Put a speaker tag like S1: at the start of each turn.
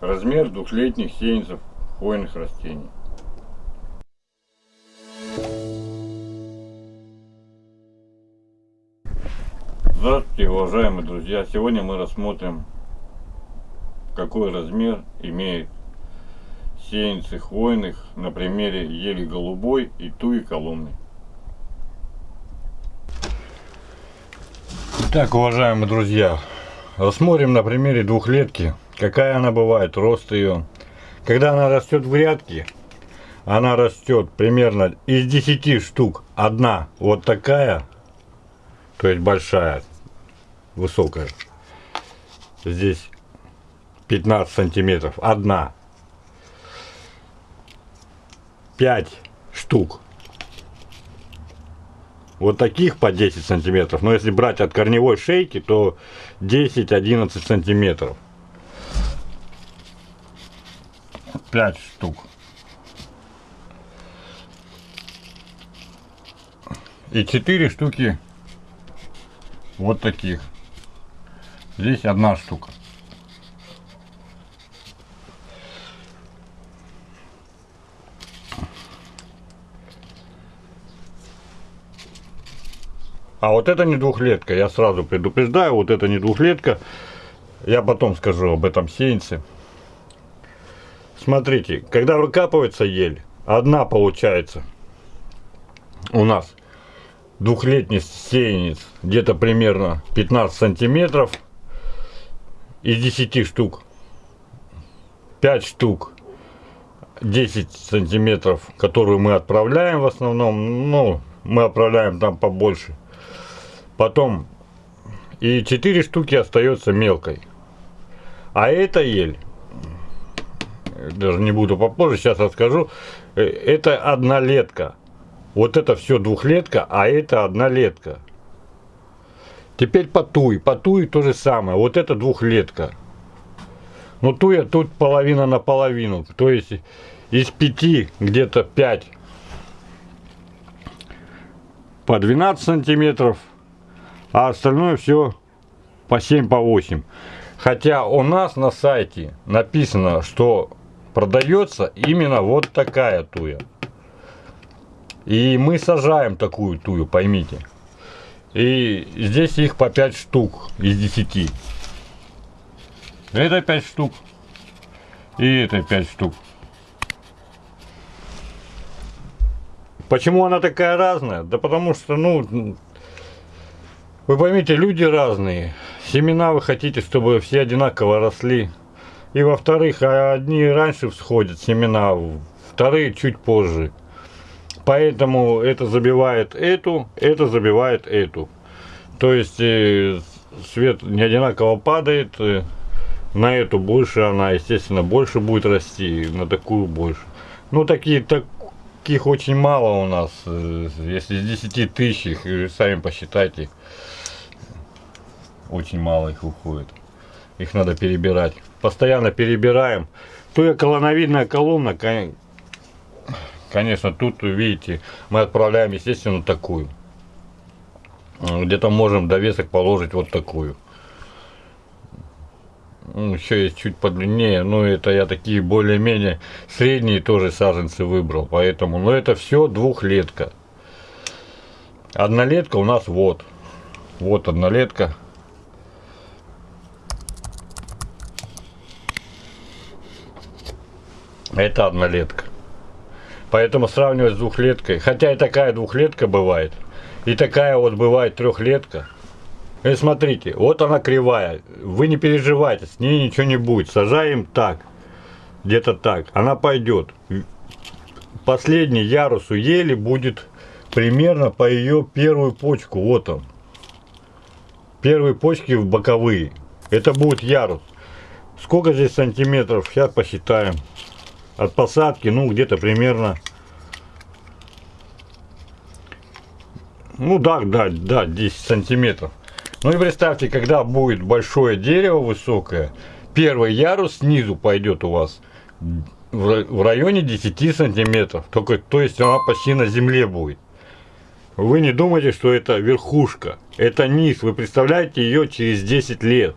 S1: Размер двухлетних сеянцев хвойных растений. Здравствуйте, уважаемые друзья! Сегодня мы рассмотрим, какой размер имеет сеянцы хвойных на примере ели голубой и туи коломной. Итак, уважаемые друзья, рассмотрим на примере двухлетки, какая она бывает, рост ее. Когда она растет в грядке, она растет примерно из 10 штук одна вот такая, то есть большая, высокая. Здесь 15 сантиметров, одна. 5 штук. Вот таких по 10 сантиметров. Но если брать от корневой шейки, то 10-11 сантиметров. 5 штук. И 4 штуки вот таких. Здесь одна штука. А вот это не двухлетка, я сразу предупреждаю, вот это не двухлетка. Я потом скажу об этом сеянце. Смотрите, когда выкапывается ель, одна получается у нас двухлетний сеянец, где-то примерно 15 сантиметров из 10 штук. 5 штук 10 сантиметров, которую мы отправляем в основном, ну, мы отправляем там побольше. Потом и 4 штуки остается мелкой. А эта ель, даже не буду попозже, сейчас расскажу, э, это однолетка. Вот это все двухлетка, а это однолетка. Теперь по туи. По туи то же самое. Вот это двухлетка. Но туя тут половина на половину. То есть из пяти где-то 5 по 12 сантиметров а остальное все по 7 по 8 хотя у нас на сайте написано что продается именно вот такая туя и мы сажаем такую тую поймите и здесь их по 5 штук из 10 это 5 штук и это 5 штук Почему она такая разная? Да потому что, ну, вы поймите, люди разные. Семена вы хотите, чтобы все одинаково росли. И во-вторых, одни раньше всходят семена, вторые чуть позже. Поэтому это забивает эту, это забивает эту. То есть э, свет не одинаково падает. Э, на эту больше она, естественно, больше будет расти, на такую больше. Ну, такие, таких очень мало у нас. Э, если из 10 тысяч, сами посчитайте очень мало их уходит. Их надо перебирать. Постоянно перебираем. Туя колоновидная колонна, конечно, тут, видите, мы отправляем, естественно, такую. Где-то можем довесок положить вот такую. Ну, еще есть чуть подлиннее, но это я такие более-менее средние тоже саженцы выбрал, поэтому, но это все двухлетка. Однолетка у нас вот, вот однолетка. Это однолетка. Поэтому сравнивать с двухлеткой, хотя и такая двухлетка бывает, и такая вот бывает трехлетка. И смотрите, вот она кривая, вы не переживайте, с ней ничего не будет. Сажаем так, где-то так, она пойдет. Последний ярус у ели будет примерно по ее первую почку, вот он. Первые почки в боковые. Это будет ярус. Сколько здесь сантиметров, сейчас посчитаем от посадки, ну, где-то примерно, ну, да, да, да, 10 сантиметров. Ну и представьте, когда будет большое дерево высокое, первый ярус снизу пойдет у вас в районе 10 сантиметров. Только, то есть она почти на земле будет. Вы не думайте, что это верхушка. Это низ. Вы представляете ее через 10 лет.